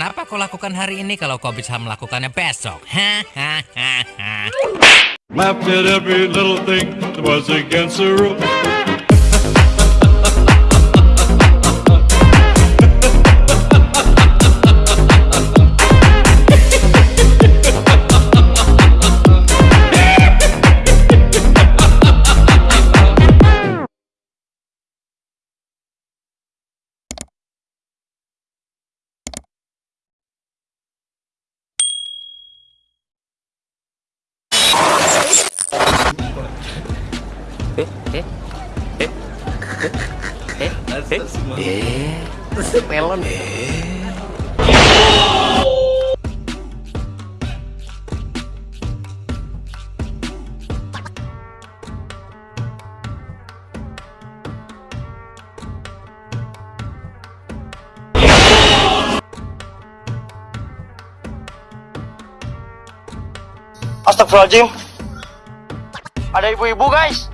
Kenapa kau lakukan hari ini kalau kau bisa melakukannya besok? Hahaha. Rules. melon Astagfirullahaladzim Ada ibu-ibu guys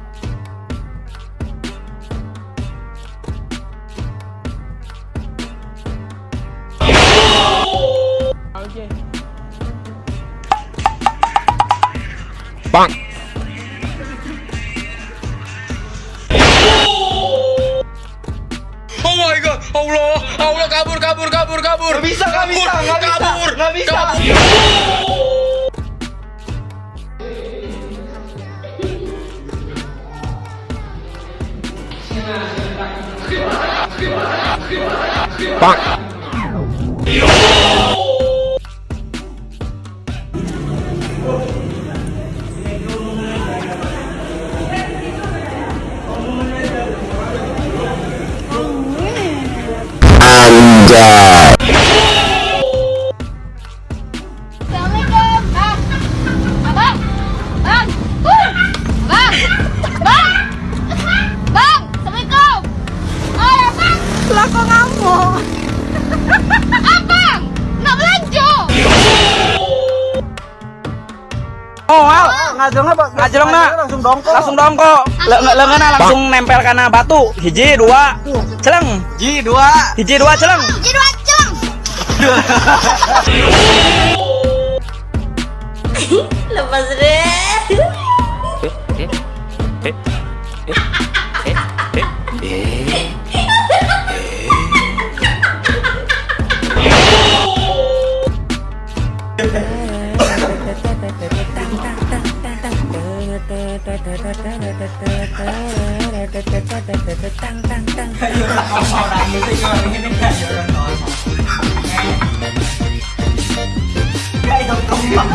bang Oh my god, Allah, Allah kabur, kabur, kabur, kabur. Gak bisa, gak bisa, gak bisa, kabur, gak bisa. kabur. bang Assalamualaikum. Bang. Ngamuk? Abang. Nak. Oh, Al, ngajengnya ngajeng na langsung dongkok. Langsung dongkok. Lengannya langsung nempel karena batu. Hiji, dua. Celeng. Hiji, dua. Hiji, dua, celeng. Jadi macam. Lepas deh. tăng tăng tăng không bảo đảm được cái cơ nên cái giờ đang nói cái đâu công bằng